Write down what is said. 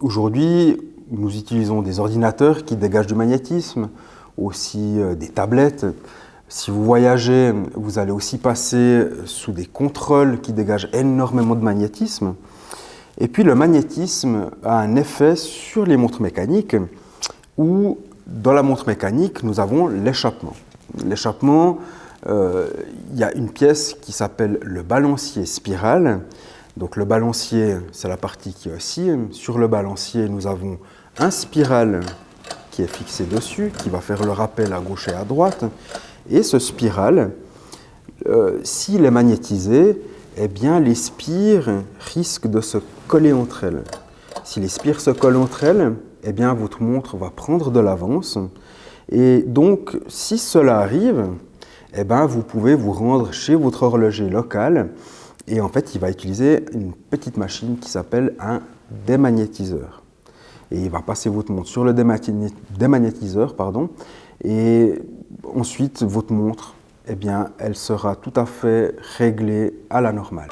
Aujourd'hui, nous utilisons des ordinateurs qui dégagent du magnétisme, aussi euh, des tablettes. Si vous voyagez, vous allez aussi passer sous des contrôles qui dégagent énormément de magnétisme. Et puis le magnétisme a un effet sur les montres mécaniques où dans la montre mécanique, nous avons l'échappement. L'échappement, euh, il y a une pièce qui s'appelle le balancier spiral. Donc le balancier, c'est la partie qui oscille. Sur le balancier, nous avons un spiral qui est fixé dessus, qui va faire le rappel à gauche et à droite. Et ce spiral, euh, s'il est magnétisé, eh bien les spires risquent de se coller entre elles. Si les spires se collent entre elles, eh bien votre montre va prendre de l'avance. Et donc, si cela arrive, eh bien, vous pouvez vous rendre chez votre horloger local et en fait, il va utiliser une petite machine qui s'appelle un démagnétiseur. Et il va passer votre montre sur le démagnétiseur, pardon, et ensuite votre montre, eh bien, elle sera tout à fait réglée à la normale.